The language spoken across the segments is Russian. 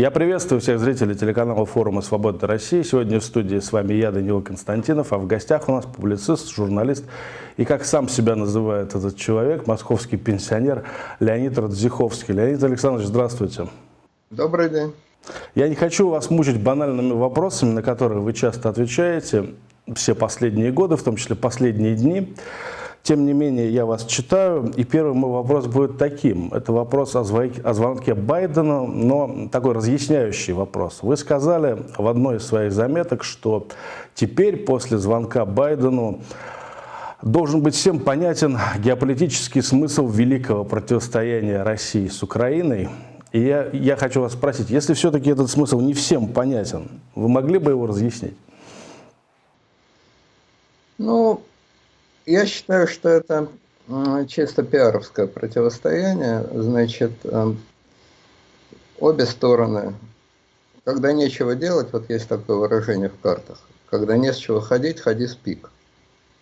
Я приветствую всех зрителей телеканала форума «Свобода России». Сегодня в студии с вами я, Данила Константинов, а в гостях у нас публицист, журналист и, как сам себя называет этот человек, московский пенсионер Леонид Радзиховский. Леонид Александрович, здравствуйте. Добрый день. Я не хочу вас мучить банальными вопросами, на которые вы часто отвечаете все последние годы, в том числе последние дни. Тем не менее, я вас читаю, и первый мой вопрос будет таким. Это вопрос о, звонке Байдена, но такой разъясняющий вопрос. Вы сказали в одной из своих заметок, что теперь после звонка Байдену должен быть всем понятен геополитический смысл великого противостояния России с Украиной. И я, я хочу вас спросить, если все-таки этот смысл не всем понятен, вы могли бы его разъяснить? Ну, я считаю, что это чисто пиаровское противостояние. Значит, э, обе стороны, когда нечего делать, вот есть такое выражение в картах, когда не с чего ходить, ходи с пик.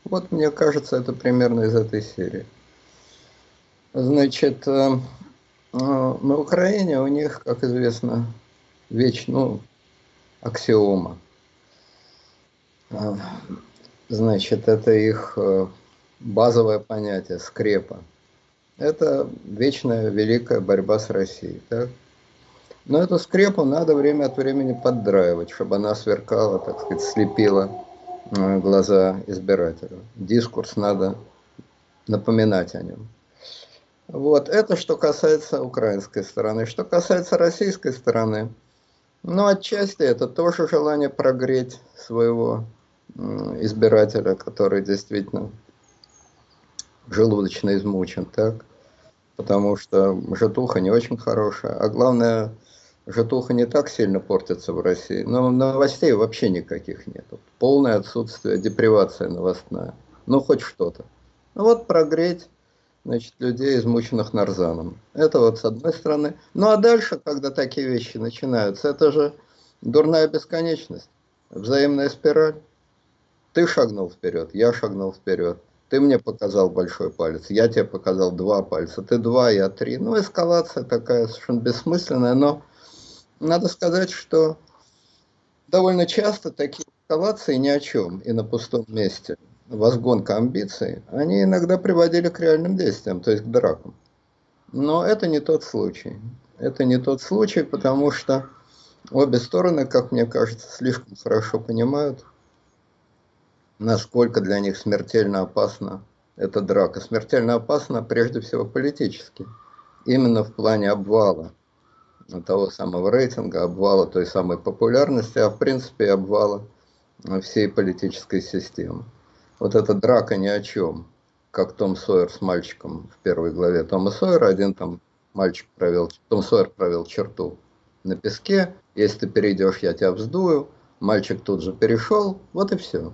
Вот мне кажется, это примерно из этой серии. Значит, э, э, на Украине у них, как известно, веч, ну, аксиома. Значит, это их э, базовое понятие, скрепа. Это вечная великая борьба с Россией. Так? Но эту скрепу надо время от времени поддраивать, чтобы она сверкала, так сказать, слепила э, глаза избирателю. Дискурс надо напоминать о нем. Вот, это что касается украинской стороны. Что касается российской стороны, ну, отчасти это тоже желание прогреть своего избирателя, который действительно желудочно измучен, так? Потому что житуха не очень хорошая. А главное, житуха не так сильно портится в России. Но новостей вообще никаких нет. Полное отсутствие, депривация новостная. Ну, хоть что-то. Ну, вот прогреть значит, людей, измученных нарзаном. Это вот с одной стороны. Ну, а дальше, когда такие вещи начинаются, это же дурная бесконечность, взаимная спираль. Ты шагнул вперед, я шагнул вперед. Ты мне показал большой палец, я тебе показал два пальца. Ты два, я три. Ну, эскалация такая совершенно бессмысленная, но надо сказать, что довольно часто такие эскалации ни о чем и на пустом месте, возгонка амбиций, они иногда приводили к реальным действиям, то есть к дракам. Но это не тот случай. Это не тот случай, потому что обе стороны, как мне кажется, слишком хорошо понимают, насколько для них смертельно опасна эта драка. Смертельно опасна прежде всего политически. Именно в плане обвала того самого рейтинга, обвала той самой популярности, а в принципе обвала всей политической системы. Вот эта драка ни о чем, как Том Сойер с мальчиком в первой главе Тома Сойера, один там мальчик провел, Том Сойер провел черту на песке, если ты перейдешь, я тебя вздую, мальчик тут же перешел, вот и все.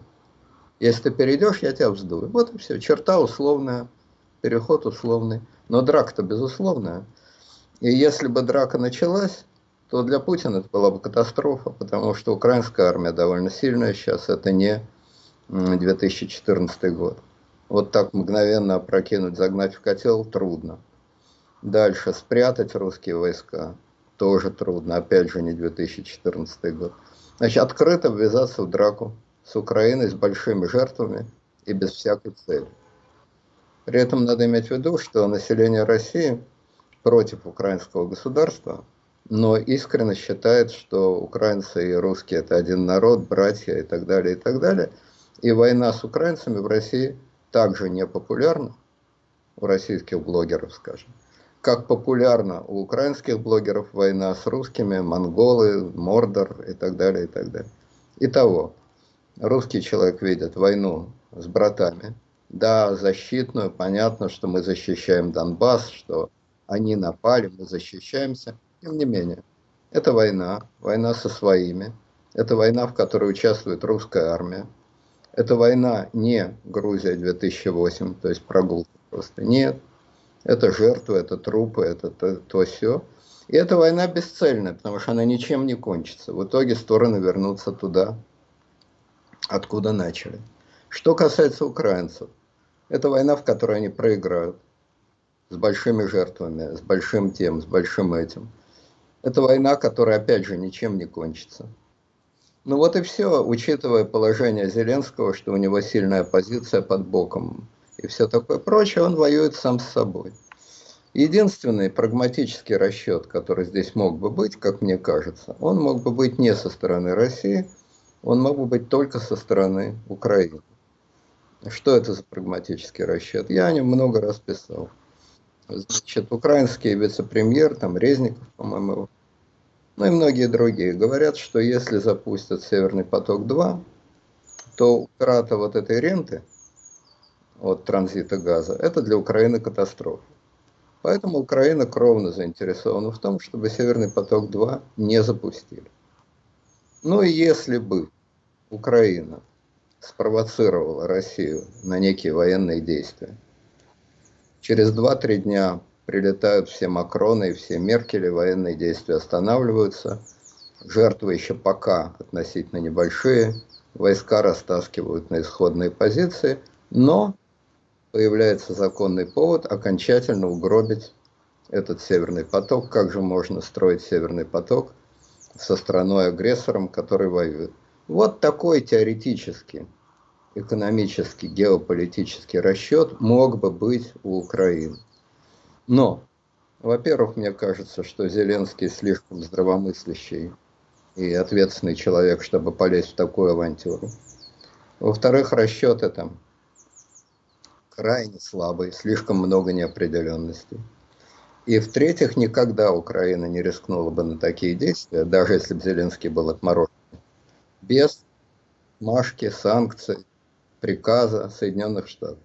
Если ты перейдешь, я тебя вздую. Вот и все. Черта условная, переход условный. Но драка-то безусловная. И если бы драка началась, то для Путина это была бы катастрофа, потому что украинская армия довольно сильная сейчас, это не 2014 год. Вот так мгновенно опрокинуть, загнать в котел трудно. Дальше спрятать русские войска тоже трудно, опять же не 2014 год. Значит, открыто ввязаться в драку с Украиной с большими жертвами и без всякой цели. При этом надо иметь в виду, что население России против украинского государства, но искренне считает, что украинцы и русские это один народ, братья и так далее, и так далее. И война с украинцами в России также не популярна у российских блогеров, скажем, как популярна у украинских блогеров война с русскими, монголы, Мордор и так далее, и так далее. Итого, русский человек видит войну с братами. Да, защитную, понятно, что мы защищаем Донбасс, что они напали, мы защищаемся. Тем не менее, это война, война со своими. Это война, в которой участвует русская армия. Это война не Грузия 2008, то есть прогулка просто. Нет. Это жертвы, это трупы, это то, то все. И эта война бесцельная, потому что она ничем не кончится. В итоге стороны вернутся туда, откуда начали. Что касается украинцев, это война, в которой они проиграют, с большими жертвами, с большим тем, с большим этим. Это война, которая, опять же, ничем не кончится. Ну вот и все, учитывая положение Зеленского, что у него сильная позиция под боком и все такое прочее, он воюет сам с собой. Единственный прагматический расчет, который здесь мог бы быть, как мне кажется, он мог бы быть не со стороны России, он мог бы быть только со стороны Украины. Что это за прагматический расчет? Я о нем много раз писал. Значит, украинский вице-премьер, там Резников, по-моему, ну и многие другие говорят, что если запустят Северный поток-2, то утрата вот этой ренты от транзита газа, это для Украины катастрофа. Поэтому Украина кровно заинтересована в том, чтобы Северный поток-2 не запустили. Ну и если бы Украина спровоцировала Россию на некие военные действия, через 2-3 дня прилетают все Макроны и все Меркели, военные действия останавливаются, жертвы еще пока относительно небольшие, войска растаскивают на исходные позиции, но появляется законный повод окончательно угробить этот Северный поток. Как же можно строить Северный поток со страной-агрессором, который воюет? Вот такой теоретический, экономический, геополитический расчет мог бы быть у Украины. Но, во-первых, мне кажется, что Зеленский слишком здравомыслящий и ответственный человек, чтобы полезть в такую авантюру. Во-вторых, расчеты там крайне слабый, слишком много неопределенностей. И в-третьих, никогда Украина не рискнула бы на такие действия, даже если бы Зеленский был отморожен, без машки, санкций, приказа Соединенных Штатов.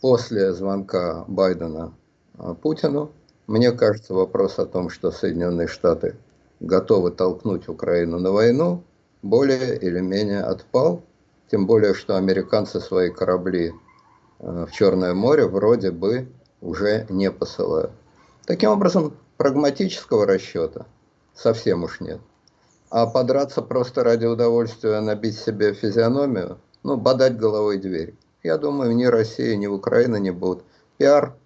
После звонка Байдена а, Путину, мне кажется, вопрос о том, что Соединенные Штаты готовы толкнуть Украину на войну, более или менее отпал. Тем более, что американцы свои корабли Э, в Черное море вроде бы уже не посылают. Таким образом, прагматического расчета совсем уж нет. А подраться просто ради удовольствия, набить себе физиономию, ну, бодать головой дверь. Я думаю, ни Россия, ни Украина не будут. Пиар,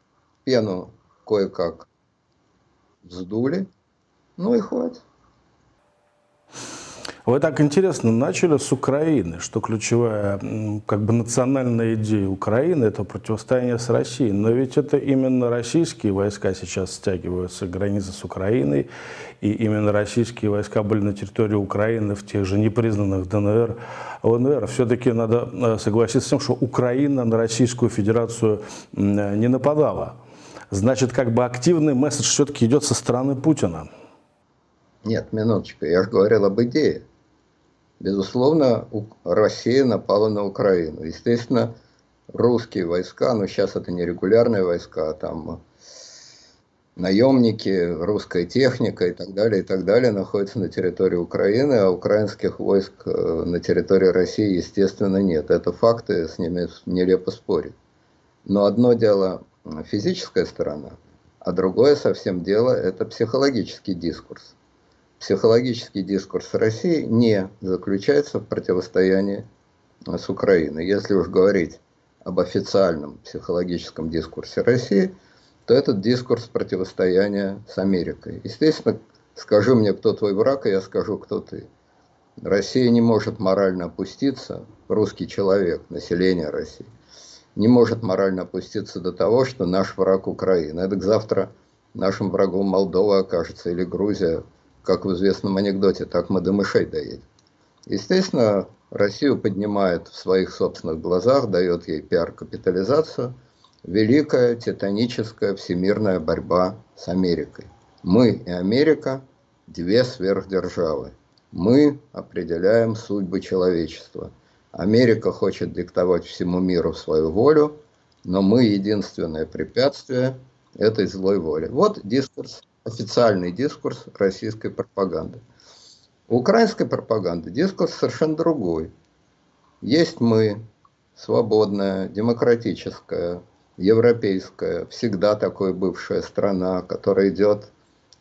пену кое-как вздули, ну и хватит. Вы так интересно начали с Украины, что ключевая как бы национальная идея Украины – это противостояние с Россией. Но ведь это именно российские войска сейчас стягиваются к границе с Украиной, и именно российские войска были на территории Украины в тех же непризнанных ДНР, ЛНР. Все-таки надо э, согласиться с тем, что Украина на Российскую Федерацию не нападала. Значит, как бы активный месседж все-таки идет со стороны Путина. Нет, минуточку, я же говорил об идее. Безусловно, Россия напала на Украину. Естественно, русские войска, но сейчас это не регулярные войска, а там наемники, русская техника и так далее, и так далее находятся на территории Украины, а украинских войск э, на территории России, естественно, нет. Это факты, с ними нелепо спорить. Но одно дело физическая сторона, а другое совсем дело – это психологический дискурс психологический дискурс России не заключается в противостоянии с Украиной. Если уж говорить об официальном психологическом дискурсе России, то этот дискурс противостояния с Америкой. Естественно, скажи мне, кто твой враг, и я скажу, кто ты. Россия не может морально опуститься, русский человек, население России, не может морально опуститься до того, что наш враг Украина. Это завтра нашим врагом Молдова окажется или Грузия, как в известном анекдоте, так мы до мышей доедем. Естественно, Россию поднимает в своих собственных глазах, дает ей пиар-капитализацию, великая, титаническая, всемирная борьба с Америкой. Мы и Америка – две сверхдержавы. Мы определяем судьбы человечества. Америка хочет диктовать всему миру свою волю, но мы единственное препятствие этой злой воли. Вот дискурс официальный дискурс российской пропаганды. У украинской пропаганды дискурс совершенно другой. Есть мы, свободная, демократическая, европейская, всегда такой бывшая страна, которая идет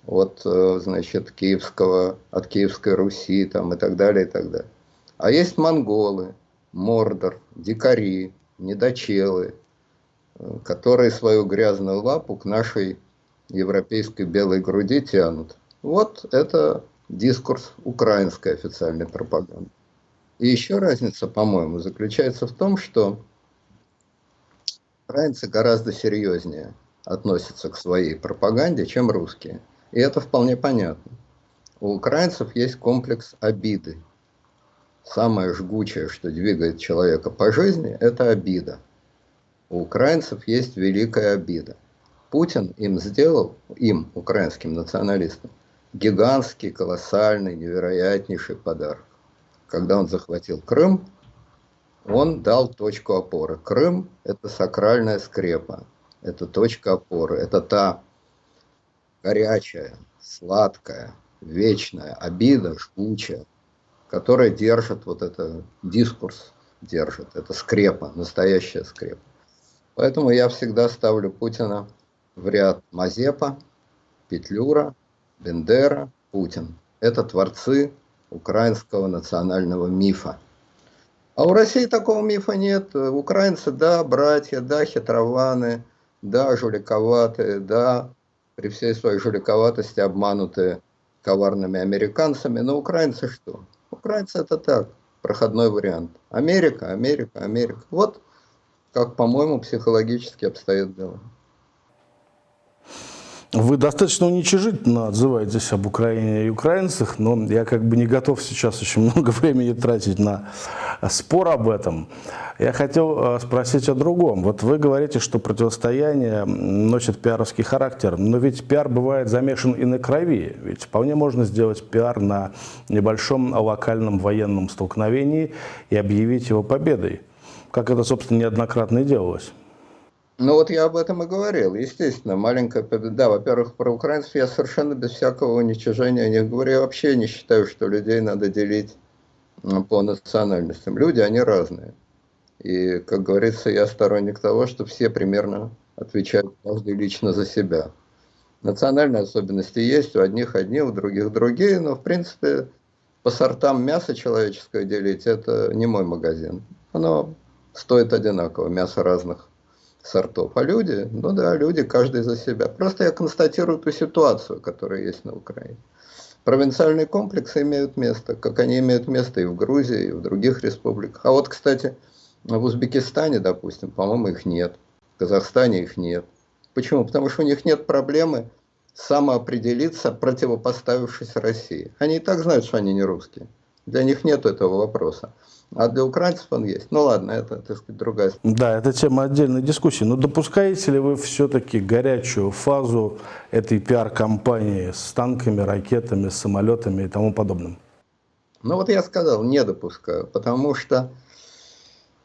от, э, значит, Киевского, от Киевской Руси там, и так далее, и так далее. А есть монголы, мордор, дикари, недочелы, э, которые свою грязную лапу к нашей европейской белой груди тянут. Вот это дискурс украинской официальной пропаганды. И еще разница, по-моему, заключается в том, что украинцы гораздо серьезнее относятся к своей пропаганде, чем русские. И это вполне понятно. У украинцев есть комплекс обиды. Самое жгучее, что двигает человека по жизни, это обида. У украинцев есть великая обида. Путин им сделал, им, украинским националистам, гигантский, колоссальный, невероятнейший подарок. Когда он захватил Крым, он дал точку опоры. Крым – это сакральная скрепа, это точка опоры, это та горячая, сладкая, вечная обида, жгучая, которая держит вот это дискурс, держит, это скрепа, настоящая скрепа. Поэтому я всегда ставлю Путина в ряд Мазепа, Петлюра, Бендера, Путин. Это творцы украинского национального мифа. А у России такого мифа нет. Украинцы, да, братья, да, хитрованы, да, жуликоватые, да, при всей своей жуликоватости обманутые коварными американцами. Но украинцы что? Украинцы это так, проходной вариант. Америка, Америка, Америка. Вот как, по-моему, психологически обстоит дело. Вы достаточно уничижительно отзываетесь об Украине и украинцах, но я как бы не готов сейчас очень много времени тратить на спор об этом. Я хотел э, спросить о другом. Вот вы говорите, что противостояние носит пиаровский характер, но ведь пиар бывает замешан и на крови. Ведь вполне можно сделать пиар на небольшом локальном военном столкновении и объявить его победой, как это, собственно, неоднократно и делалось. Ну вот я об этом и говорил. Естественно, маленькая победа. Да, во-первых, про украинцев я совершенно без всякого уничижения не говорю. Я вообще не считаю, что людей надо делить по национальностям. Люди, они разные. И, как говорится, я сторонник того, что все примерно отвечают каждый лично за себя. Национальные особенности есть, у одних одни, у других другие, но, в принципе, по сортам мяса человеческое делить, это не мой магазин. Оно стоит одинаково, мясо разных сортов. А люди, ну да, люди каждый за себя. Просто я констатирую ту ситуацию, которая есть на Украине. Провинциальные комплексы имеют место, как они имеют место и в Грузии, и в других республиках. А вот, кстати, в Узбекистане, допустим, по-моему, их нет. В Казахстане их нет. Почему? Потому что у них нет проблемы самоопределиться, противопоставившись России. Они и так знают, что они не русские. Для них нет этого вопроса. А для украинцев он есть. Ну ладно, это, так сказать, другая Да, это тема отдельной дискуссии. Но допускаете ли вы все-таки горячую фазу этой пиар-компании с танками, ракетами, самолетами и тому подобным? Ну вот я сказал, не допускаю, потому что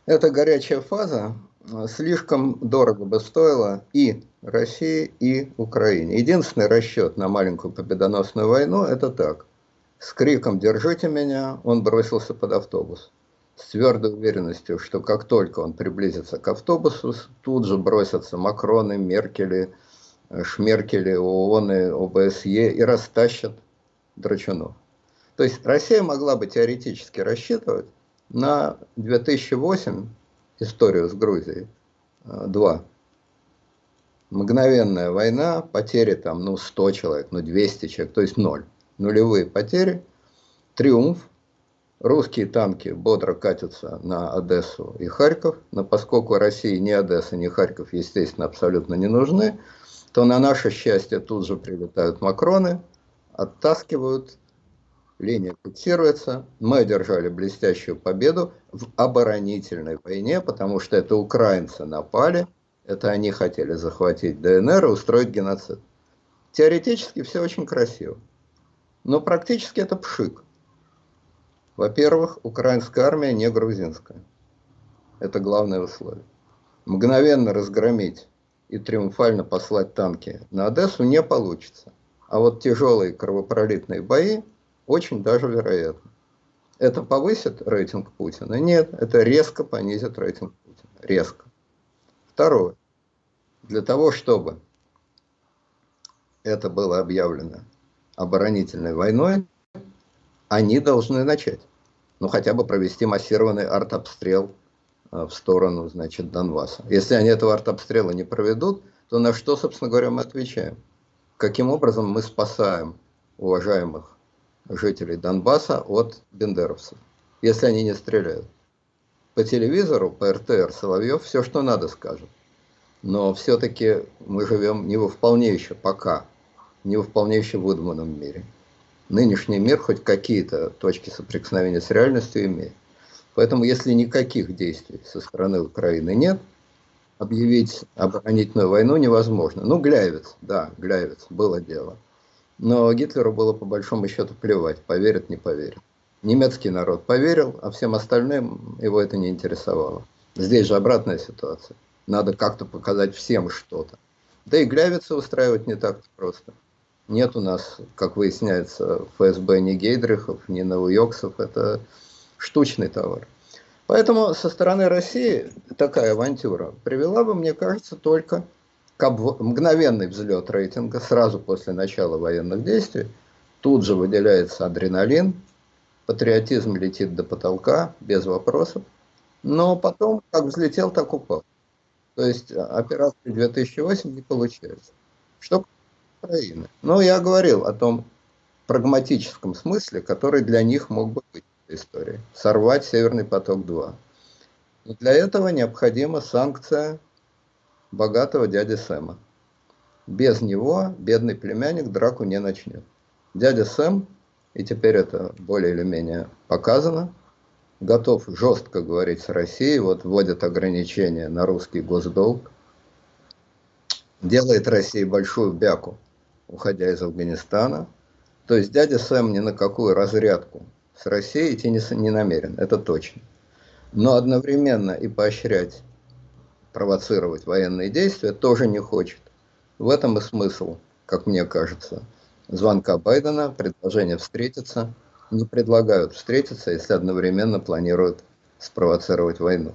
эта горячая фаза э, слишком дорого бы стоила и России, и Украине. Единственный расчет на маленькую победоносную войну – это так. С криком «Держите меня!» он бросился под автобус с твердой уверенностью, что как только он приблизится к автобусу, тут же бросятся Макроны, Меркели, Шмеркели, ООН, ОБСЕ и растащат Драчунов. То есть Россия могла бы теоретически рассчитывать на 2008 историю с Грузией 2. Э, Мгновенная война, потери там, ну, 100 человек, ну, 200 человек, то есть ноль. Нулевые потери, триумф, Русские танки бодро катятся на Одессу и Харьков, но поскольку России ни Одесса, ни Харьков, естественно, абсолютно не нужны, то на наше счастье тут же прилетают Макроны, оттаскивают, линия фиксируется. Мы одержали блестящую победу в оборонительной войне, потому что это украинцы напали, это они хотели захватить ДНР и устроить геноцид. Теоретически все очень красиво, но практически это пшик. Во-первых, украинская армия не грузинская. Это главное условие. Мгновенно разгромить и триумфально послать танки на Одессу не получится. А вот тяжелые кровопролитные бои очень даже вероятно. Это повысит рейтинг Путина? Нет, это резко понизит рейтинг Путина. Резко. Второе. Для того, чтобы это было объявлено оборонительной войной, они должны начать ну, хотя бы провести массированный артобстрел э, в сторону, значит, Донбасса. Если они этого артобстрела не проведут, то на что, собственно говоря, мы отвечаем? Каким образом мы спасаем уважаемых жителей Донбасса от бендеровцев, если они не стреляют. По телевизору, по РТР Соловьев все, что надо, скажет. Но все-таки мы живем не во вполне еще пока, не во вполне еще выдуманном мире. Нынешний мир хоть какие-то точки соприкосновения с реальностью имеет. Поэтому если никаких действий со стороны Украины нет, объявить оборонительную войну невозможно. Ну, Гляевец, да, Гляевец, было дело. Но Гитлеру было по большому счету плевать, поверит, не поверит. Немецкий народ поверил, а всем остальным его это не интересовало. Здесь же обратная ситуация. Надо как-то показать всем что-то. Да и Глявица устраивать не так просто. Нет у нас, как выясняется, ФСБ ни Гейдрихов, ни Новоёксов. Это штучный товар. Поэтому со стороны России такая авантюра привела бы, мне кажется, только к мгновенный взлет рейтинга сразу после начала военных действий. Тут же выделяется адреналин, патриотизм летит до потолка, без вопросов. Но потом, как взлетел, так упал. То есть а, операции 2008 не получается. Что Украины? Ну, я говорил о том прагматическом смысле, который для них мог бы быть истории. Сорвать Северный поток-2. Но для этого необходима санкция богатого дяди Сэма. Без него бедный племянник драку не начнет. Дядя Сэм, и теперь это более или менее показано, готов жестко говорить с Россией, вот вводит ограничения на русский госдолг, делает России большую бяку, уходя из Афганистана. То есть дядя Сэм ни на какую разрядку с Россией идти не, не намерен, это точно. Но одновременно и поощрять, провоцировать военные действия тоже не хочет. В этом и смысл, как мне кажется, звонка Байдена, предложение встретиться. Не предлагают встретиться, если одновременно планируют спровоцировать войну.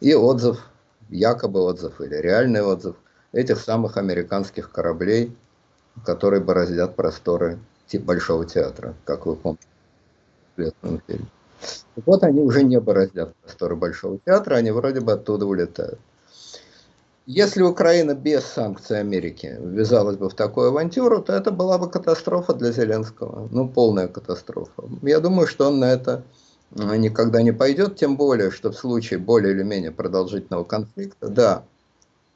И отзыв, якобы отзыв или реальный отзыв этих самых американских кораблей, которые бороздят просторы типа Большого театра, как вы помните вот, они уже не бороздят просторы Большого театра, они вроде бы оттуда улетают. Если Украина без санкций Америки ввязалась бы в такую авантюру, то это была бы катастрофа для Зеленского. Ну, полная катастрофа. Я думаю, что он на это э, никогда не пойдет, тем более, что в случае более или менее продолжительного конфликта, да,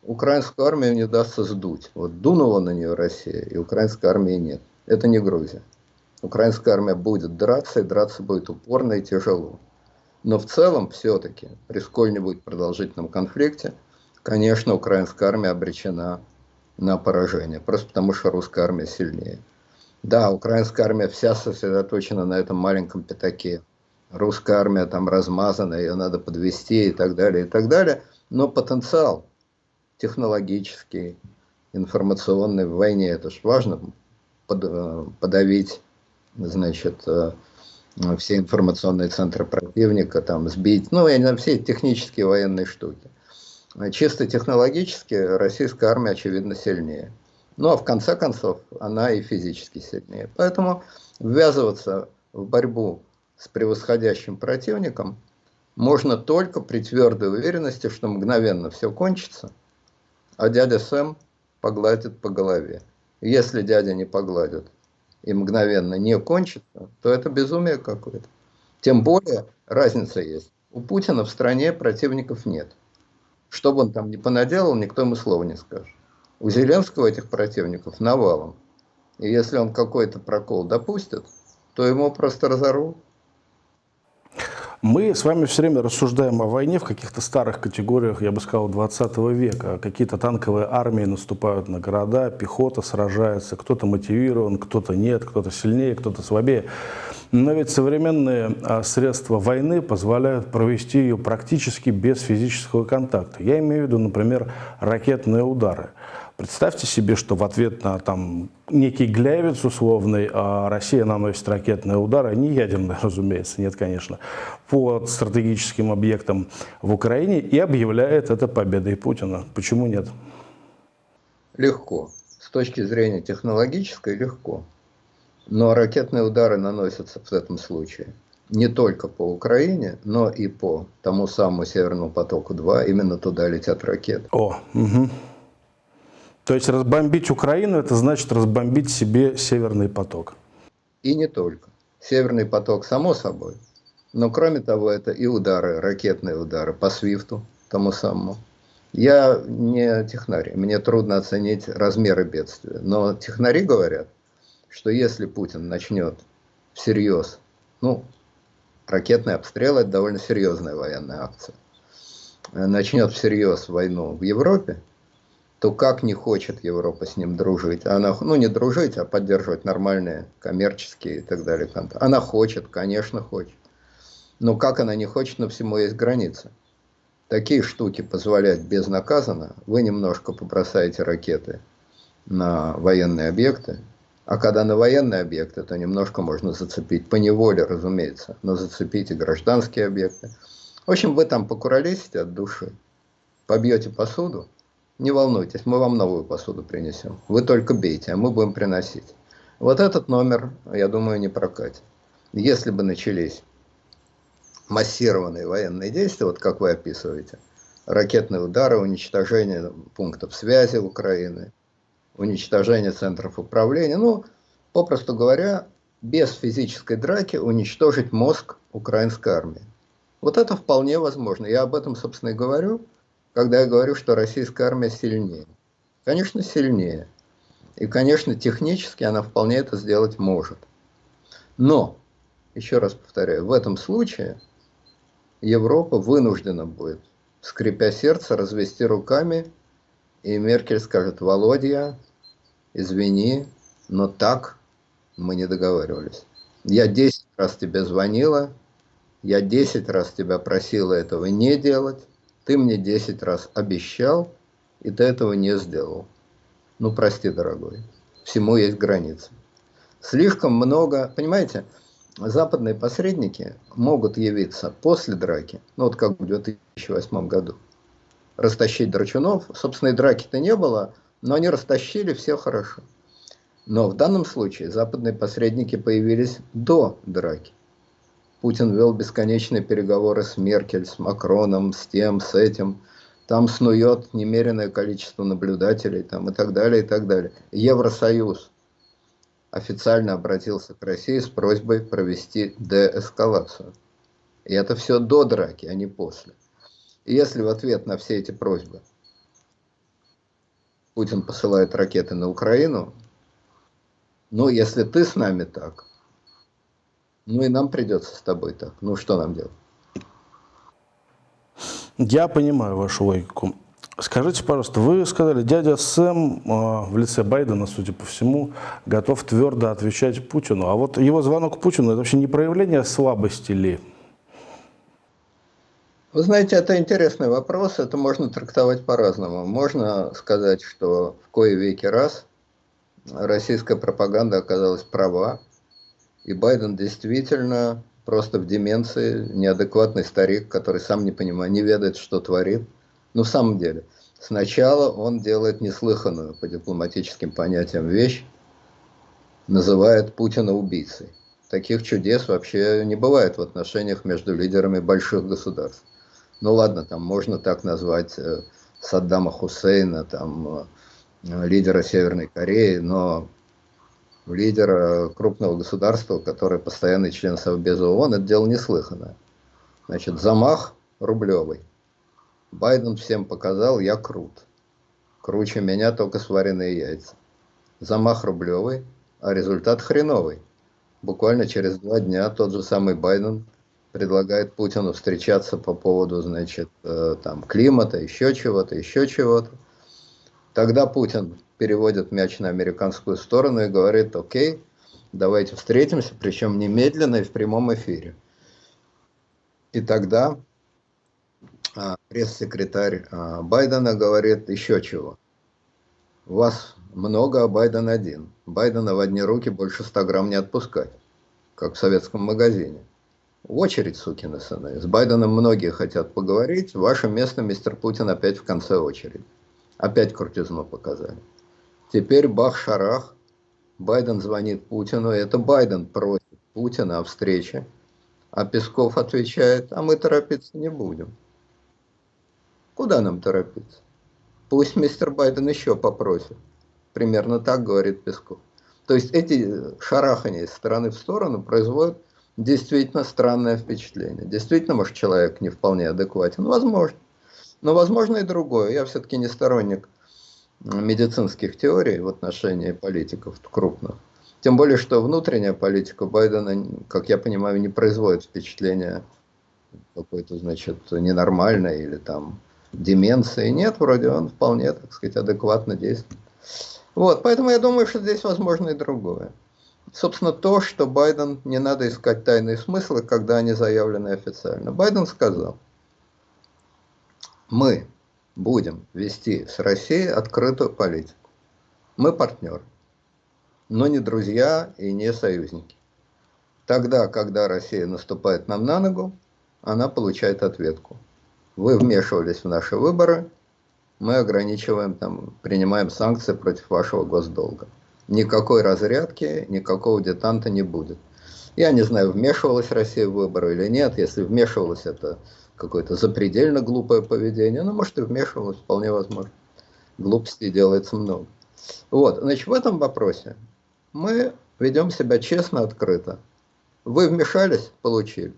украинскую армию не удастся сдуть. Вот дунула на нее Россия, и украинской армии нет. Это не Грузия. Украинская армия будет драться, и драться будет упорно и тяжело. Но в целом, все-таки, при сколь-нибудь продолжительном конфликте, конечно, украинская армия обречена на поражение, просто потому что русская армия сильнее. Да, украинская армия вся сосредоточена на этом маленьком пятаке. Русская армия там размазана, ее надо подвести и так далее, и так далее. Но потенциал технологический, информационный в войне, это же важно, э, подавить значит, э, все информационные центры противника, там, сбить, ну, я не знаю, все технические военные штуки. Чисто технологически российская армия, очевидно, сильнее. Ну, а в конце концов, она и физически сильнее. Поэтому ввязываться в борьбу с превосходящим противником можно только при твердой уверенности, что мгновенно все кончится, а дядя Сэм погладит по голове. Если дядя не погладит, и мгновенно не кончится, то это безумие какое-то. Тем более разница есть. У Путина в стране противников нет. Что бы он там ни понаделал, никто ему слова не скажет. У Зеленского этих противников навалом. И если он какой-то прокол допустит, то ему просто разорвут. Мы с вами все время рассуждаем о войне в каких-то старых категориях, я бы сказал, 20 века. Какие-то танковые армии наступают на города, пехота сражается, кто-то мотивирован, кто-то нет, кто-то сильнее, кто-то слабее. Но ведь современные а, средства войны позволяют провести ее практически без физического контакта. Я имею в виду, например, ракетные удары. Представьте себе, что в ответ на там, некий гляевец условный а Россия наносит ракетные удары, не ядерные, разумеется, нет, конечно, по стратегическим объектам в Украине и объявляет это победой Путина. Почему нет? Легко. С точки зрения технологической легко. Но ракетные удары наносятся в этом случае не только по Украине, но и по тому самому Северному потоку-2. Именно туда летят ракеты. О, угу. То есть разбомбить Украину, это значит разбомбить себе Северный поток. И не только. Северный поток, само собой. Но кроме того, это и удары, ракетные удары по Свифту, тому самому. Я не технарь, мне трудно оценить размеры бедствия. Но технари говорят, что если Путин начнет всерьез, ну, ракетный обстрел – это довольно серьезная военная акция, начнет всерьез войну в Европе, то как не хочет Европа с ним дружить? Она, ну, не дружить, а поддерживать нормальные коммерческие и так далее контакты. Она хочет, конечно, хочет. Но как она не хочет, но всему есть граница. Такие штуки позволять безнаказанно, вы немножко побросаете ракеты на военные объекты, а когда на военные объекты, то немножко можно зацепить, по неволе, разумеется, но зацепить и гражданские объекты. В общем, вы там покуролесите от души, побьете посуду, не волнуйтесь, мы вам новую посуду принесем. Вы только бейте, а мы будем приносить. Вот этот номер, я думаю, не прокатит. Если бы начались массированные военные действия, вот как вы описываете, ракетные удары, уничтожение пунктов связи Украины, уничтожение центров управления, ну, попросту говоря, без физической драки уничтожить мозг украинской армии. Вот это вполне возможно. Я об этом, собственно, и говорю, когда я говорю, что российская армия сильнее. Конечно, сильнее. И, конечно, технически она вполне это сделать может. Но, еще раз повторяю, в этом случае Европа вынуждена будет, скрипя сердце, развести руками, и Меркель скажет, Володя, извини, но так мы не договаривались. Я 10 раз тебе звонила, я 10 раз тебя просила этого не делать, ты мне 10 раз обещал, и ты этого не сделал. Ну, прости, дорогой, всему есть границы. Слишком много, понимаете, западные посредники могут явиться после драки, ну вот как в 2008 году, растащить драчунов. Собственно, и драки-то не было, но они растащили, все хорошо. Но в данном случае западные посредники появились до драки. Путин вел бесконечные переговоры с Меркель, с Макроном, с тем, с этим. Там снует немеренное количество наблюдателей там, и так далее, и так далее. Евросоюз официально обратился к России с просьбой провести деэскалацию. И это все до драки, а не после. И если в ответ на все эти просьбы Путин посылает ракеты на Украину, ну, если ты с нами так, ну и нам придется с тобой так. Ну, что нам делать? Я понимаю вашу логику. Скажите, пожалуйста, вы сказали, дядя Сэм э, в лице Байдена, судя по всему, готов твердо отвечать Путину. А вот его звонок Путину, это вообще не проявление слабости ли? Вы знаете, это интересный вопрос, это можно трактовать по-разному. Можно сказать, что в кое веки раз российская пропаганда оказалась права, и Байден действительно просто в деменции, неадекватный старик, который сам не понимает, не ведает, что творит. Но в самом деле, сначала он делает неслыханную по дипломатическим понятиям вещь, называет Путина убийцей. Таких чудес вообще не бывает в отношениях между лидерами больших государств. Ну ладно, там можно так назвать э, Саддама Хусейна, там, э, лидера Северной Кореи, но лидера крупного государства, который постоянный член Совбеза ООН, это дело неслыханное. Значит, замах рублевый. Байден всем показал, я крут. Круче меня только сваренные яйца. Замах рублевый, а результат хреновый. Буквально через два дня тот же самый Байден предлагает Путину встречаться по поводу, значит, э, там, климата, еще чего-то, еще чего-то. Тогда Путин переводит мяч на американскую сторону и говорит, окей, давайте встретимся, причем немедленно и в прямом эфире. И тогда а, пресс-секретарь а, Байдена говорит еще чего. Вас много, а Байден один. Байдена в одни руки больше 100 грамм не отпускать, как в советском магазине. В очередь, сукины сыны. С Байденом многие хотят поговорить. Ваше место, мистер Путин, опять в конце очереди. Опять крутизну показали. Теперь бах-шарах. Байден звонит Путину. Это Байден просит Путина о встрече. А Песков отвечает, а мы торопиться не будем. Куда нам торопиться? Пусть мистер Байден еще попросит. Примерно так говорит Песков. То есть эти шарахания из стороны в сторону производят действительно странное впечатление. Действительно, может, человек не вполне адекватен. Возможно. Но возможно и другое. Я все-таки не сторонник медицинских теорий в отношении политиков крупных. Тем более, что внутренняя политика Байдена, как я понимаю, не производит впечатления какой-то, значит, ненормальной или там деменции. Нет, вроде он вполне, так сказать, адекватно действует. Вот, поэтому я думаю, что здесь возможно и другое. Собственно, то, что Байден не надо искать тайные смыслы, когда они заявлены официально. Байден сказал, мы будем вести с Россией открытую политику. Мы партнеры, но не друзья и не союзники. Тогда, когда Россия наступает нам на ногу, она получает ответку. Вы вмешивались в наши выборы, мы ограничиваем, там, принимаем санкции против вашего госдолга. Никакой разрядки, никакого детанта не будет. Я не знаю, вмешивалась Россия в выборы или нет. Если вмешивалась, это какое-то запредельно глупое поведение. Ну, может, и вмешивалась, вполне возможно. Глупостей делается много. Вот, значит, в этом вопросе мы ведем себя честно, открыто. Вы вмешались, получили.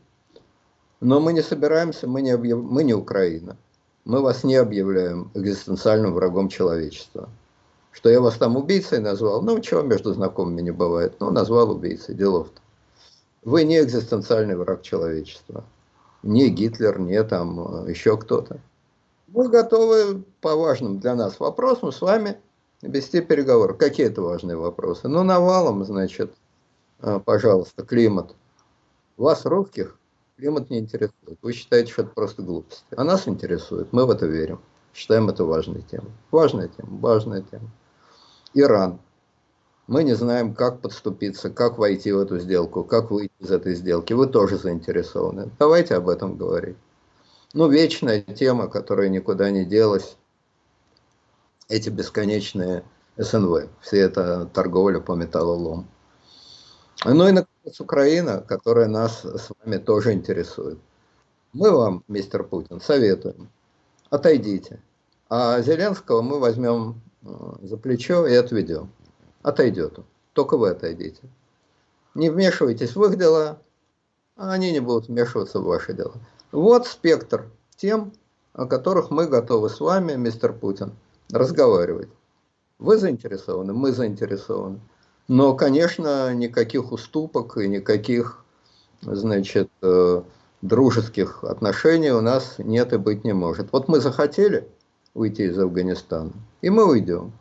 Но мы не собираемся, мы не, объяв... мы не Украина. Мы вас не объявляем экзистенциальным врагом человечества. Что я вас там убийцей назвал, ну чего между знакомыми не бывает, ну назвал убийцей, делов-то. Вы не экзистенциальный враг человечества не Гитлер, не там э, еще кто-то. Мы готовы по важным для нас вопросам с вами вести переговоры. Какие это важные вопросы? Ну, навалом, значит, э, пожалуйста, климат. Вас, русских, климат не интересует. Вы считаете, что это просто глупость. А нас интересует, мы в это верим. Считаем это важной темой. Важная тема, важная тема. Иран. Мы не знаем, как подступиться, как войти в эту сделку, как выйти из этой сделки. Вы тоже заинтересованы. Давайте об этом говорить. Ну, вечная тема, которая никуда не делась. Эти бесконечные СНВ. Все это торговля по металлолому. Ну и, наконец, Украина, которая нас с вами тоже интересует. Мы вам, мистер Путин, советуем. Отойдите. А Зеленского мы возьмем э, за плечо и отведем отойдет. Только вы отойдите. Не вмешивайтесь в их дела, а они не будут вмешиваться в ваши дела. Вот спектр тем, о которых мы готовы с вами, мистер Путин, разговаривать. Вы заинтересованы, мы заинтересованы. Но, конечно, никаких уступок и никаких, значит, э, дружеских отношений у нас нет и быть не может. Вот мы захотели уйти из Афганистана, и мы уйдем.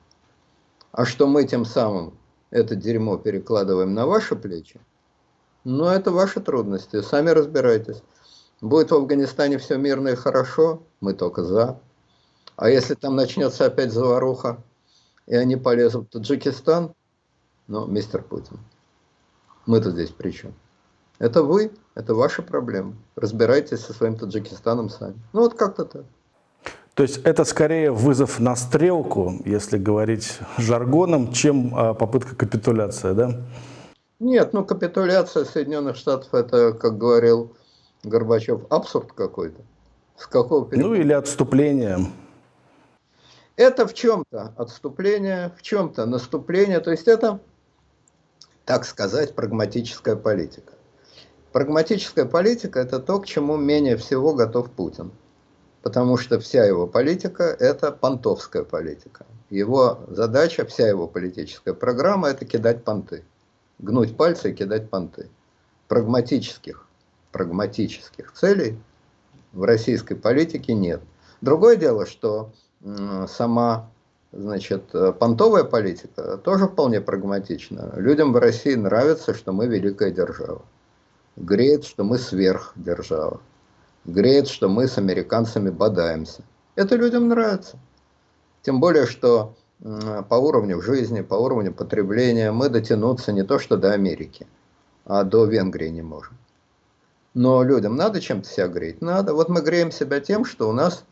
А что мы тем самым это дерьмо перекладываем на ваши плечи, ну, это ваши трудности, сами разбирайтесь. Будет в Афганистане все мирно и хорошо, мы только за. А если там начнется опять заваруха, и они полезут в Таджикистан, ну, мистер Путин, мы-то здесь при чем? Это вы, это ваши проблемы. Разбирайтесь со своим Таджикистаном сами. Ну, вот как-то так. То есть это скорее вызов на стрелку, если говорить жаргоном, чем а, попытка капитуляции, да? Нет, ну капитуляция Соединенных Штатов, это, как говорил Горбачев, абсурд какой-то. С какого периода? Ну или отступление. Это в чем-то отступление, в чем-то наступление, то есть это, так сказать, прагматическая политика. Прагматическая политика – это то, к чему менее всего готов Путин потому что вся его политика – это понтовская политика. Его задача, вся его политическая программа – это кидать понты. Гнуть пальцы и кидать понты. Прагматических, прагматических целей в российской политике нет. Другое дело, что сама значит, понтовая политика тоже вполне прагматична. Людям в России нравится, что мы великая держава. Греет, что мы сверхдержава греет, что мы с американцами бодаемся. Это людям нравится. Тем более, что по уровню жизни, по уровню потребления мы дотянуться не то что до Америки, а до Венгрии не можем. Но людям надо чем-то себя греть? Надо. Вот мы греем себя тем, что у нас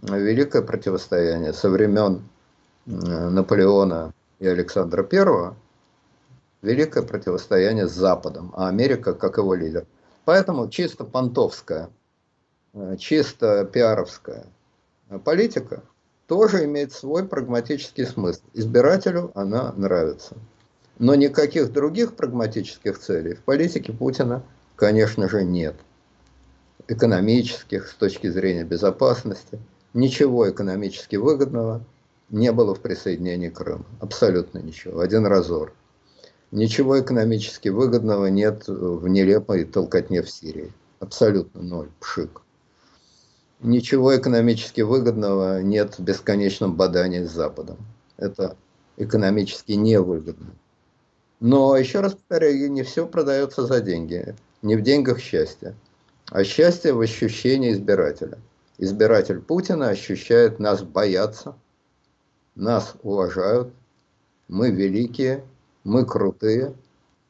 великое противостояние со времен Наполеона и Александра I, великое противостояние с Западом, а Америка как его лидер. Поэтому чисто понтовская чисто пиаровская политика тоже имеет свой прагматический смысл. Избирателю она нравится. Но никаких других прагматических целей в политике Путина, конечно же, нет. Экономических, с точки зрения безопасности, ничего экономически выгодного не было в присоединении Крыма. Абсолютно ничего. Один разор. Ничего экономически выгодного нет в нелепой толкотне в Сирии. Абсолютно ноль. Пшик. Ничего экономически выгодного нет в бесконечном бодании с Западом. Это экономически невыгодно. Но, еще раз повторяю, не все продается за деньги. Не в деньгах счастье, а счастье в ощущении избирателя. Избиратель Путина ощущает, нас боятся, нас уважают, мы великие, мы крутые.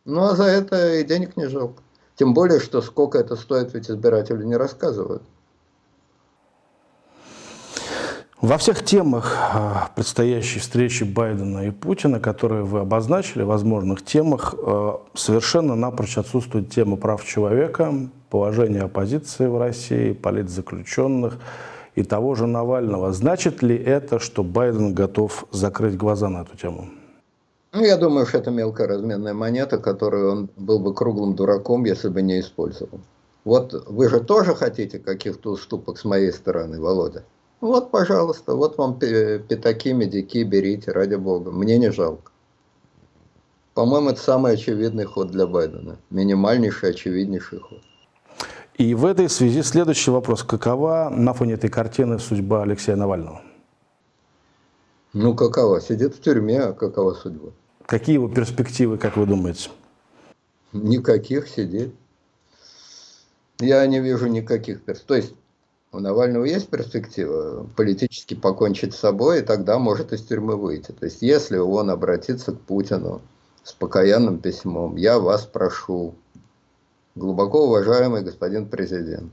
Ну, а за это и денег не жалко. Тем более, что сколько это стоит, ведь избиратели не рассказывают. Во всех темах а, предстоящей встречи Байдена и Путина, которые вы обозначили, возможных темах, а, совершенно напрочь отсутствует тема прав человека, положения оппозиции в России, политзаключенных и того же Навального. Значит ли это, что Байден готов закрыть глаза на эту тему? Ну, я думаю, что это мелкая разменная монета, которую он был бы круглым дураком, если бы не использовал. Вот вы же тоже хотите каких-то уступок с моей стороны, Володя? Вот, пожалуйста, вот вам пятаки, медики, берите, ради бога. Мне не жалко. По-моему, это самый очевидный ход для Байдена. Минимальнейший, очевиднейший ход. И в этой связи следующий вопрос. Какова на фоне этой картины судьба Алексея Навального? Ну, какова? Сидит в тюрьме, а какова судьба? Какие его перспективы, как вы думаете? Никаких сидеть. Я не вижу никаких перспектив. То есть, у Навального есть перспектива политически покончить с собой, и тогда может из тюрьмы выйти. То есть, если он обратится к Путину с покаянным письмом, я вас прошу, глубоко уважаемый господин президент,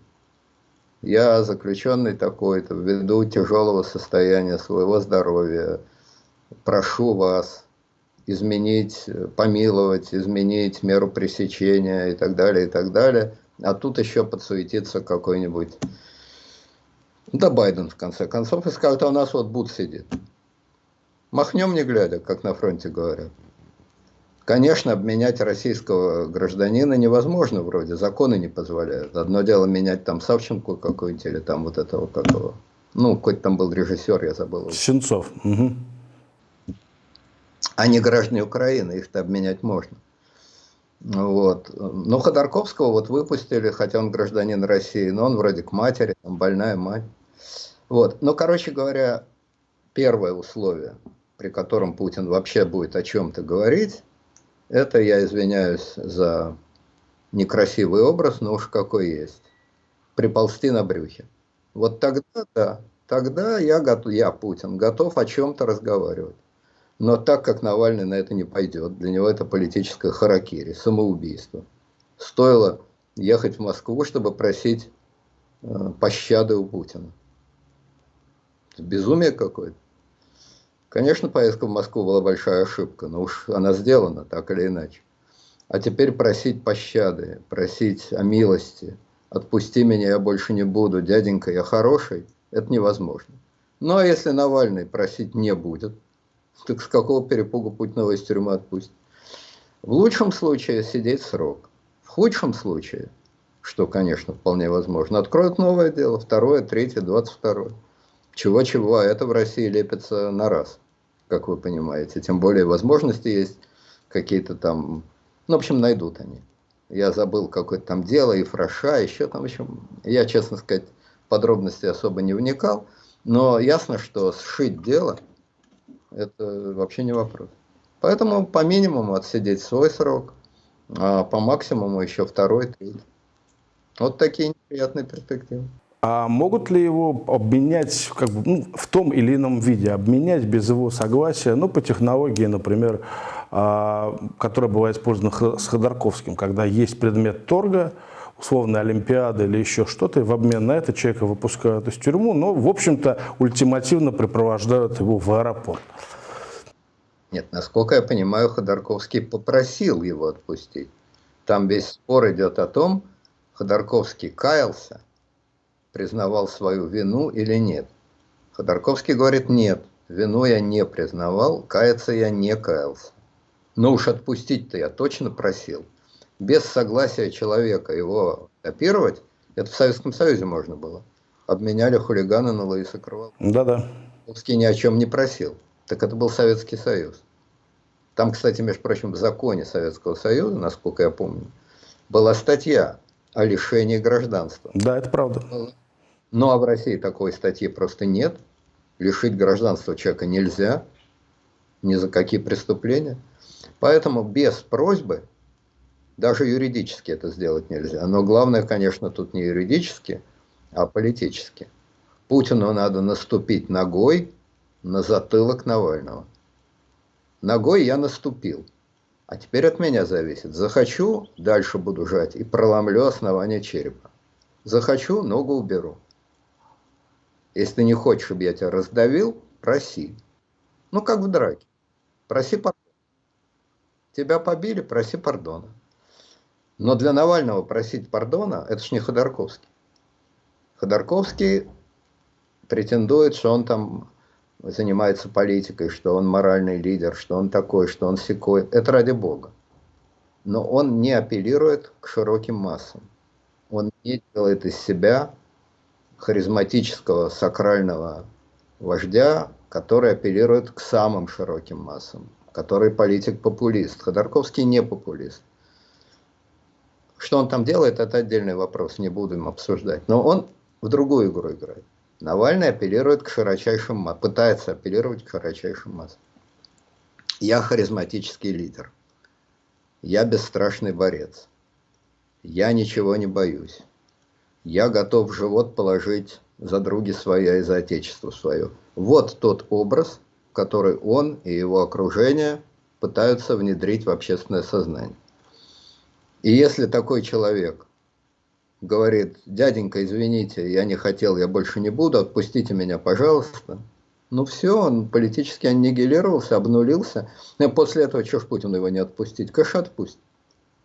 я заключенный такой-то, ввиду тяжелого состояния своего здоровья, прошу вас изменить, помиловать, изменить меру пресечения и так далее, и так далее. А тут еще подсуетится какой-нибудь да Байден, в конце концов, и скажет, а у нас вот Буд сидит. Махнем не глядя, как на фронте говорят. Конечно, обменять российского гражданина невозможно вроде, законы не позволяют. Одно дело менять там Савченко какой-нибудь или там вот этого какого. Ну, какой-то там был режиссер, я забыл. Сенцов. Угу. А не граждане Украины, их-то обменять можно. Вот. Но Ходорковского вот выпустили, хотя он гражданин России, но он вроде к матери, там больная мать. Вот. Но, короче говоря, первое условие, при котором Путин вообще будет о чем-то говорить, это, я извиняюсь за некрасивый образ, но уж какой есть. Приползти на брюхе. Вот тогда, да, тогда я, готов, я, Путин, готов о чем-то разговаривать. Но так как Навальный на это не пойдет, для него это политическое харакири, самоубийство. Стоило ехать в Москву, чтобы просить э, пощады у Путина. Безумие какое-то. Конечно, поездка в Москву была большая ошибка, но уж она сделана, так или иначе. А теперь просить пощады, просить о милости, отпусти меня, я больше не буду, дяденька, я хороший, это невозможно. Ну а если Навальный просить не будет, так с какого перепугу Путина из тюрьмы отпустит? В лучшем случае сидеть срок. В худшем случае, что, конечно, вполне возможно, откроют новое дело, второе, третье, двадцать второе. Чего-чего, а это в России лепится на раз, как вы понимаете. Тем более возможности есть какие-то там, ну, в общем, найдут они. Я забыл какое-то там дело, и фраша, еще там, в общем, я, честно сказать, подробности особо не вникал, но ясно, что сшить дело, это вообще не вопрос. Поэтому по минимуму отсидеть свой срок, а по максимуму еще второй, третий. Вот такие неприятные перспективы. А могут ли его обменять как бы, ну, в том или ином виде, обменять без его согласия, ну, по технологии, например, а, которая бывает использована с Ходорковским, когда есть предмет торга, условная Олимпиада или еще что-то, и в обмен на это человека выпускают из тюрьмы, но, в общем-то, ультимативно припровождают его в аэропорт. Нет, насколько я понимаю, Ходорковский попросил его отпустить. Там весь спор идет о том, Ходорковский каялся, признавал свою вину или нет. Ходорковский говорит, нет, вину я не признавал, каяться я не каялся. Но уж отпустить-то я точно просил. Без согласия человека его копировать, это в Советском Союзе можно было. Обменяли хулигана на Луиса Кровала. Да-да. Русский ни о чем не просил. Так это был Советский Союз. Там, кстати, между прочим, в законе Советского Союза, насколько я помню, была статья о лишении гражданства. Да, это правда. Ну, а в России такой статьи просто нет. Лишить гражданства человека нельзя. Ни за какие преступления. Поэтому без просьбы, даже юридически это сделать нельзя. Но главное, конечно, тут не юридически, а политически. Путину надо наступить ногой на затылок Навального. Ногой я наступил. А теперь от меня зависит. Захочу, дальше буду жать и проломлю основание черепа. Захочу, ногу уберу. Если ты не хочешь, чтобы я тебя раздавил, проси. Ну, как в драке. Проси пардона. Тебя побили, проси пардона. Но для Навального просить пардона, это ж не Ходорковский. Ходорковский претендует, что он там занимается политикой, что он моральный лидер, что он такой, что он секой. Это ради Бога. Но он не апеллирует к широким массам. Он не делает из себя харизматического сакрального вождя, который апеллирует к самым широким массам, который политик-популист. Ходорковский не популист. Что он там делает, это отдельный вопрос, не будем обсуждать. Но он в другую игру играет. Навальный апеллирует к широчайшим массам, пытается апеллировать к широчайшим массам. Я харизматический лидер. Я бесстрашный борец. Я ничего не боюсь. Я готов живот положить за други своя и за отечество свое. Вот тот образ, который он и его окружение пытаются внедрить в общественное сознание. И если такой человек говорит, дяденька, извините, я не хотел, я больше не буду, отпустите меня, пожалуйста. Ну все, он политически аннигилировался, обнулился. И после этого, что ж Путину его не отпустить? Конечно, отпустит.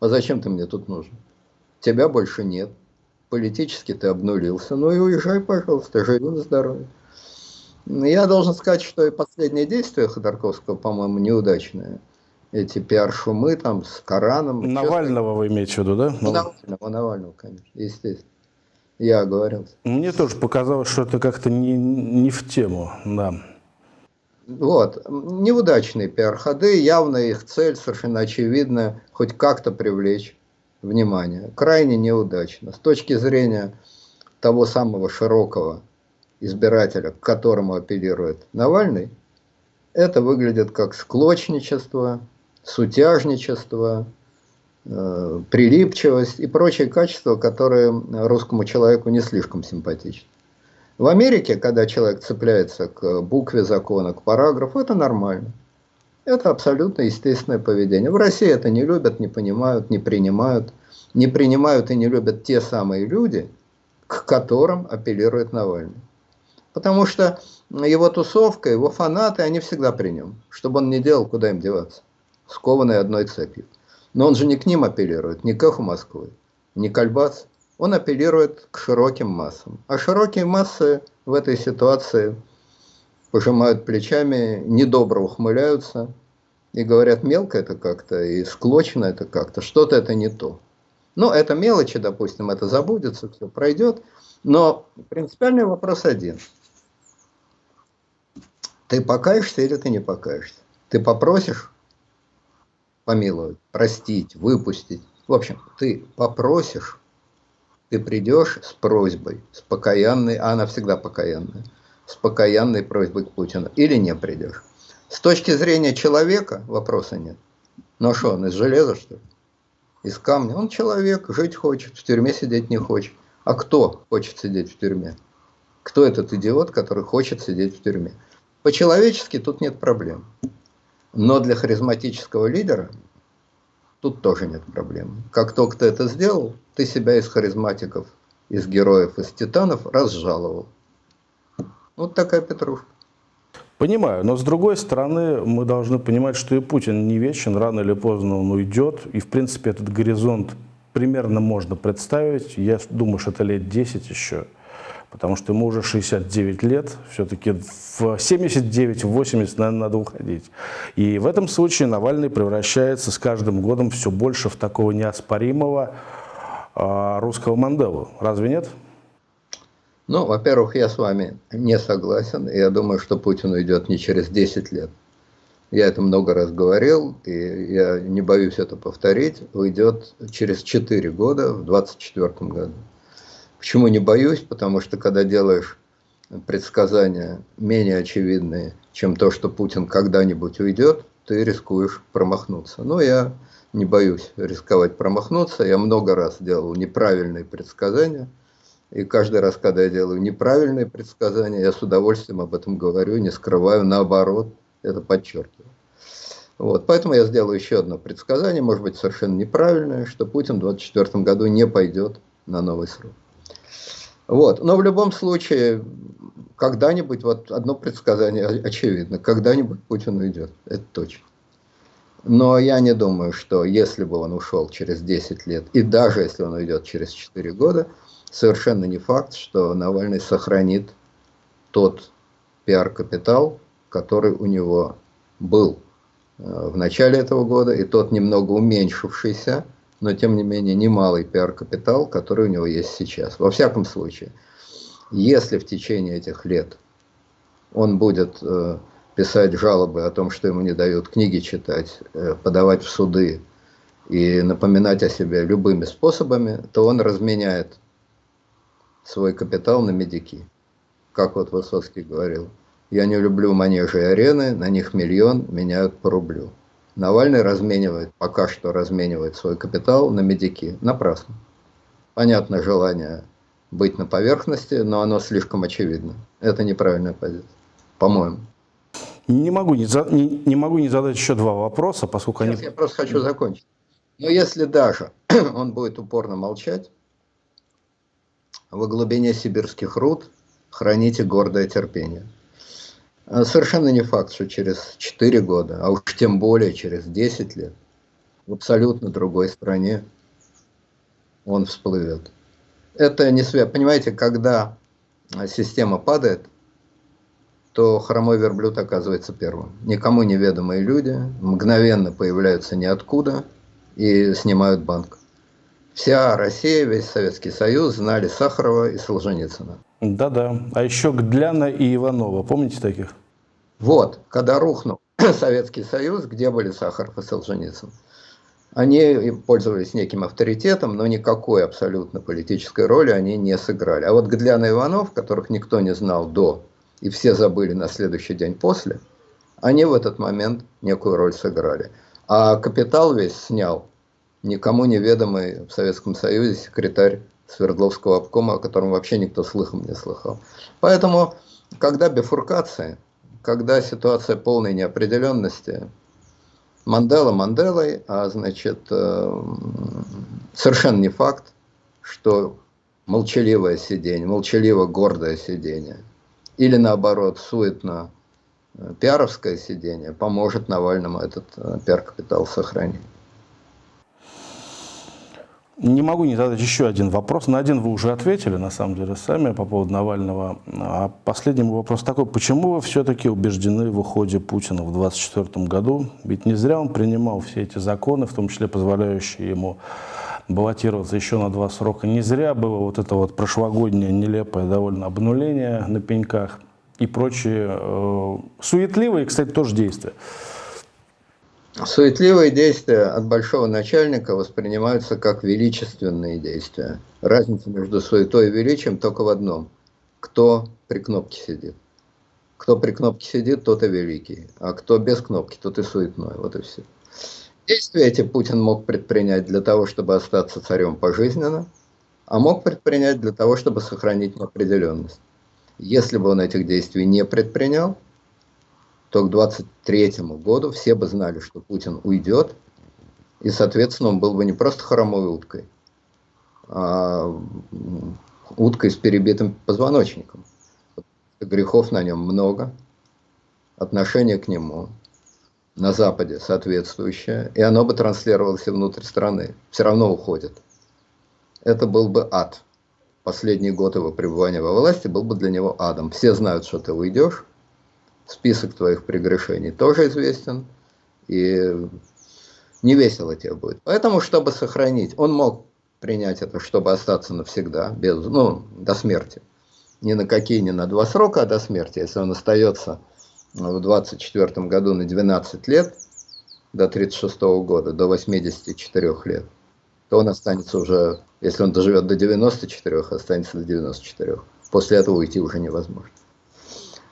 А зачем ты мне тут нужен? Тебя больше нет. Политически ты обнулился. Ну и уезжай, пожалуйста, живи на здоровье. Я должен сказать, что и последнее действие Ходорковского, по-моему, неудачное эти пиар-шумы там с Кораном. Навального Честно, вы имеете в виду, да? Ну, Навального, Навального, конечно, естественно. Я оговорился. Мне тоже показалось, что это как-то не, не в тему, да. Вот, неудачные пиар-ходы, явно их цель совершенно очевидна, хоть как-то привлечь внимание. Крайне неудачно. С точки зрения того самого широкого избирателя, к которому апеллирует Навальный, это выглядит как склочничество, сутяжничество, э, прилипчивость и прочие качества, которые русскому человеку не слишком симпатичны. В Америке, когда человек цепляется к букве закона, к параграфу, это нормально. Это абсолютно естественное поведение. В России это не любят, не понимают, не принимают. Не принимают и не любят те самые люди, к которым апеллирует Навальный. Потому что его тусовка, его фанаты, они всегда при нем. Чтобы он не делал, куда им деваться скованные одной цепью. Но он же не к ним апеллирует, не к эху Москвы, не к Альбац. Он апеллирует к широким массам. А широкие массы в этой ситуации пожимают плечами, недобро ухмыляются и говорят, мелко это как-то, и склочно это как-то, что-то это не то. Ну, это мелочи, допустим, это забудется, все пройдет. Но принципиальный вопрос один. Ты покаешься или ты не покаешься? Ты попросишь помиловать, простить, выпустить. В общем, ты попросишь, ты придешь с просьбой, с покаянной, а она всегда покаянная, с покаянной просьбой к Путину, или не придешь. С точки зрения человека вопроса нет. Ну а что, он из железа, что ли? Из камня? Он человек, жить хочет, в тюрьме сидеть не хочет. А кто хочет сидеть в тюрьме? Кто этот идиот, который хочет сидеть в тюрьме? По-человечески тут нет проблем. Но для харизматического лидера тут тоже нет проблем. Как только ты это сделал, ты себя из харизматиков, из героев, из титанов разжаловал. Вот такая петрушка. Понимаю, но с другой стороны мы должны понимать, что и Путин не вечен, рано или поздно он уйдет, и в принципе этот горизонт примерно можно представить, я думаю, что это лет 10 еще. потому что ему уже 69 лет, все-таки в 79-80, наверное, надо уходить. И в этом случае Навальный превращается с каждым годом все больше в такого неоспоримого э, русского Манделу. Разве нет? Ну, во-первых, я с вами не согласен. Я думаю, что Путин уйдет не через 10 лет. Я это много раз говорил, и я не боюсь это повторить. Уйдет через 4 года, в 2024 году. Почему не боюсь? Потому что когда делаешь предсказания менее очевидные, чем то, что Путин когда-нибудь уйдет, ты рискуешь промахнуться. Но я не боюсь рисковать промахнуться. Я много раз делал неправильные предсказания. И каждый раз, когда я делаю неправильные предсказания, я с удовольствием об этом говорю, не скрываю, наоборот, это подчеркиваю. Вот, поэтому я сделаю еще одно предсказание, может быть совершенно неправильное, что Путин в 2024 году не пойдет на новый срок. Вот. Но в любом случае, когда-нибудь, вот одно предсказание очевидно, когда-нибудь Путин уйдет, это точно. Но я не думаю, что если бы он ушел через 10 лет, и даже если он уйдет через 4 года, совершенно не факт, что Навальный сохранит тот пиар-капитал, который у него был э, в начале этого года, и тот немного уменьшившийся, но тем не менее немалый пиар-капитал, который у него есть сейчас. Во всяком случае, если в течение этих лет он будет э, писать жалобы о том, что ему не дают книги читать, э, подавать в суды и напоминать о себе любыми способами, то он разменяет свой капитал на медики. Как вот Высоцкий говорил, я не люблю манежи и арены, на них миллион меняют по рублю. Навальный разменивает, пока что разменивает свой капитал на медики. Напрасно. Понятно желание быть на поверхности, но оно слишком очевидно. Это неправильная позиция, по-моему. Не могу не, за, не, не могу не задать еще два вопроса, поскольку Сейчас они... я просто хочу закончить. Но если даже он будет упорно молчать, во глубине сибирских руд храните гордое терпение. А совершенно не факт, что через 4 года, а уж тем более через 10 лет, в абсолютно другой стране он всплывет. Это не связано. Понимаете, когда система падает, то хромой верблюд оказывается первым. Никому неведомые люди мгновенно появляются ниоткуда и снимают банк. Вся Россия, весь Советский Союз знали Сахарова и Солженицына. Да-да. А еще Гдляна и Иванова. Помните таких? Вот, когда рухнул Советский Союз, где были Сахаров и Солженицын? Они пользовались неким авторитетом, но никакой абсолютно политической роли они не сыграли. А вот Гдляна и Иванов, которых никто не знал до, и все забыли на следующий день после, они в этот момент некую роль сыграли. А капитал весь снял никому неведомый в Советском Союзе секретарь Свердловского обкома, о котором вообще никто слыхом не слыхал. Поэтому, когда бифуркация, когда ситуация полной неопределенности, Мандела Манделой, а значит, э, совершенно не факт, что молчаливое сидение, молчаливо гордое сидение, или наоборот, суетно э, пиаровское сидение поможет Навальному этот э, пиар-капитал сохранить. Не могу не задать еще один вопрос. На один вы уже ответили, на самом деле, сами по поводу Навального. А последний вопрос такой. Почему вы все-таки убеждены в уходе Путина в 2024 году? Ведь не зря он принимал все эти законы, в том числе позволяющие ему баллотироваться еще на два срока. Не зря было вот это вот прошлогоднее нелепое довольно обнуление на пеньках и прочие э, суетливые, кстати, тоже действия. Суетливые действия от большого начальника воспринимаются как величественные действия. Разница между суетой и величием только в одном. Кто при кнопке сидит. Кто при кнопке сидит, тот и великий. А кто без кнопки, тот и суетной. Вот и все. Действия эти Путин мог предпринять для того, чтобы остаться царем пожизненно, а мог предпринять для того, чтобы сохранить неопределенность. Если бы он этих действий не предпринял, то к 23 году все бы знали, что Путин уйдет, и, соответственно, он был бы не просто хромой уткой, а уткой с перебитым позвоночником. Грехов на нем много, отношение к нему на Западе соответствующее, и оно бы транслировалось и внутрь страны. Все равно уходит. Это был бы ад. последний год его пребывания во власти был бы для него адом. Все знают, что ты уйдешь, список твоих прегрешений тоже известен, и не весело тебе будет. Поэтому, чтобы сохранить, он мог принять это, чтобы остаться навсегда, без, ну, до смерти. Ни на какие, ни на два срока, а до смерти. Если он остается в 24 году на 12 лет, до 36 года, до 84 лет, то он останется уже, если он доживет до 94, останется до 94. После этого уйти уже невозможно.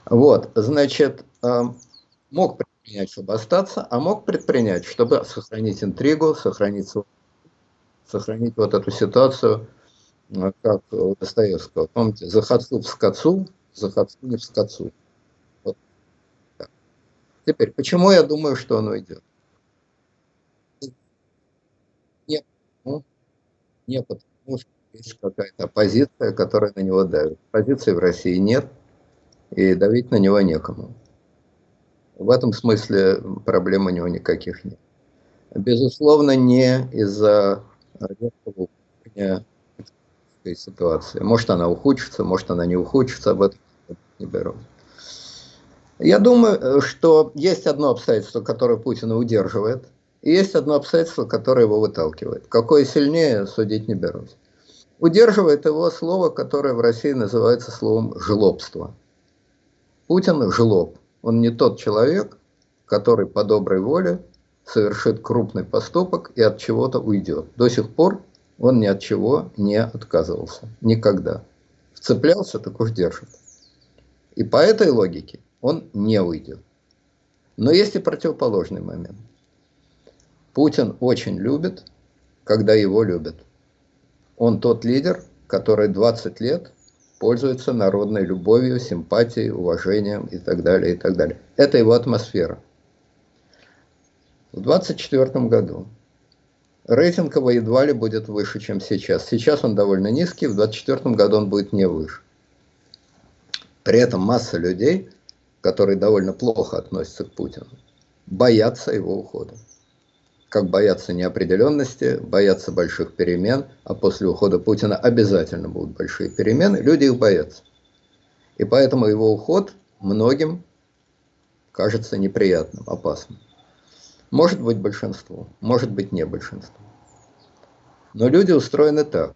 Вот, значит, э, мог предпринять, чтобы остаться, а мог предпринять, чтобы сохранить интригу, сохранить, сохранить вот эту ситуацию, э, как у Достоевского. Помните, захотцу в скотцу, захотцу не в скотцу. Вот. Теперь, почему я думаю, что он уйдет? Не, ну, не потому, что есть какая-то оппозиция, которая на него давит. Позиции в России нет, и давить на него некому. В этом смысле проблем у него никаких нет. Безусловно, не из-за резкого ситуации. Может, она ухудшится, может, она не ухудшится, об этом не беру. Я думаю, что есть одно обстоятельство, которое Путина удерживает, и есть одно обстоятельство, которое его выталкивает. Какое сильнее, судить не берусь. Удерживает его слово, которое в России называется словом «жлобство». Путин – жлоб. Он не тот человек, который по доброй воле совершит крупный поступок и от чего-то уйдет. До сих пор он ни от чего не отказывался. Никогда. Вцеплялся, так уж держит. И по этой логике он не уйдет. Но есть и противоположный момент. Путин очень любит, когда его любят. Он тот лидер, который 20 лет пользуется народной любовью, симпатией, уважением и так далее, и так далее. Это его атмосфера. В 2024 году рейтинг его едва ли будет выше, чем сейчас. Сейчас он довольно низкий, в 2024 году он будет не выше. При этом масса людей, которые довольно плохо относятся к Путину, боятся его ухода как боятся неопределенности, боятся больших перемен, а после ухода Путина обязательно будут большие перемены, люди их боятся. И поэтому его уход многим кажется неприятным, опасным. Может быть большинство, может быть не большинство. Но люди устроены так,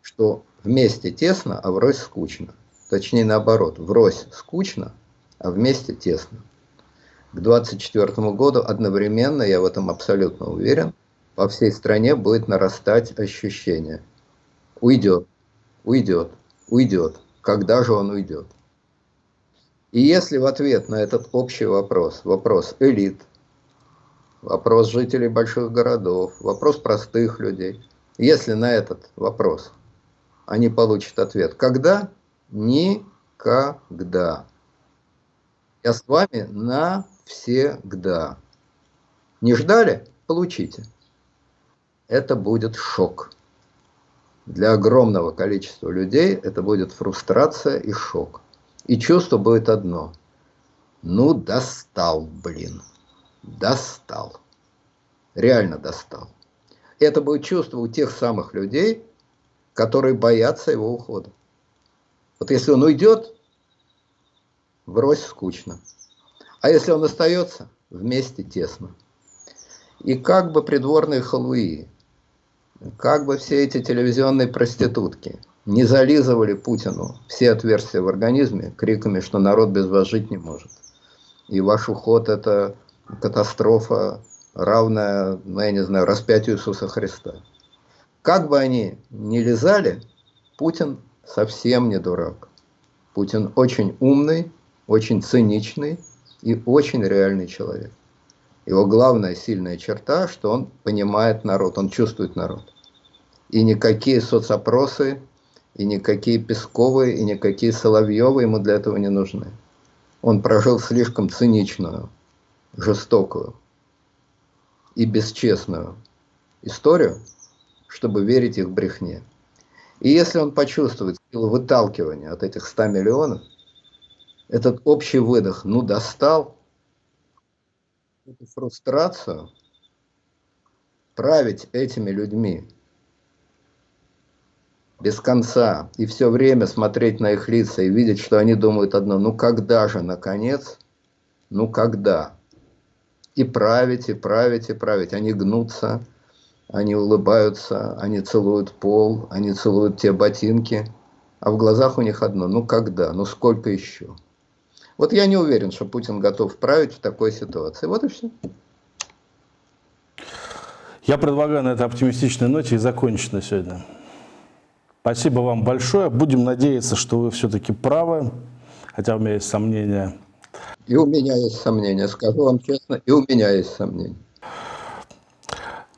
что вместе тесно, а врозь скучно. Точнее наоборот, врозь скучно, а вместе тесно к 2024 году одновременно, я в этом абсолютно уверен, по всей стране будет нарастать ощущение. Уйдет, уйдет, уйдет. Когда же он уйдет? И если в ответ на этот общий вопрос, вопрос элит, вопрос жителей больших городов, вопрос простых людей, если на этот вопрос они получат ответ «когда?» Никогда. Я с вами на всегда. Не ждали? Получите. Это будет шок. Для огромного количества людей это будет фрустрация и шок. И чувство будет одно. Ну, достал, блин. Достал. Реально достал. Это будет чувство у тех самых людей, которые боятся его ухода. Вот если он уйдет, врозь скучно. А если он остается, вместе тесно. И как бы придворные халуи, как бы все эти телевизионные проститутки не зализывали Путину все отверстия в организме криками, что народ без вас жить не может. И ваш уход – это катастрофа, равная, ну, я не знаю, распятию Иисуса Христа. Как бы они ни лизали, Путин совсем не дурак. Путин очень умный, очень циничный, и очень реальный человек. Его главная сильная черта, что он понимает народ, он чувствует народ. И никакие соцопросы, и никакие Песковы, и никакие Соловьевы ему для этого не нужны. Он прожил слишком циничную, жестокую и бесчестную историю, чтобы верить их брехне. И если он почувствует силу выталкивания от этих 100 миллионов, этот общий выдох, ну достал, эту фрустрацию, править этими людьми. Без конца, и все время смотреть на их лица и видеть, что они думают одно, ну когда же, наконец, ну когда? И править, и править, и править. Они гнутся, они улыбаются, они целуют пол, они целуют те ботинки, а в глазах у них одно, ну когда, ну сколько еще? Вот я не уверен, что Путин готов править в такой ситуации. Вот и все. Я предлагаю на этой оптимистичной ноте и закончить на сегодня. Спасибо вам большое. Будем надеяться, что вы все-таки правы, хотя у меня есть сомнения. И у меня есть сомнения, скажу вам честно, и у меня есть сомнения.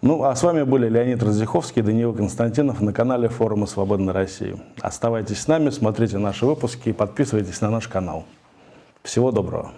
Ну, а с вами были Леонид Раздиховский и Даниил Константинов на канале форума «Свободной России». Оставайтесь с нами, смотрите наши выпуски и подписывайтесь на наш канал. Всего доброго.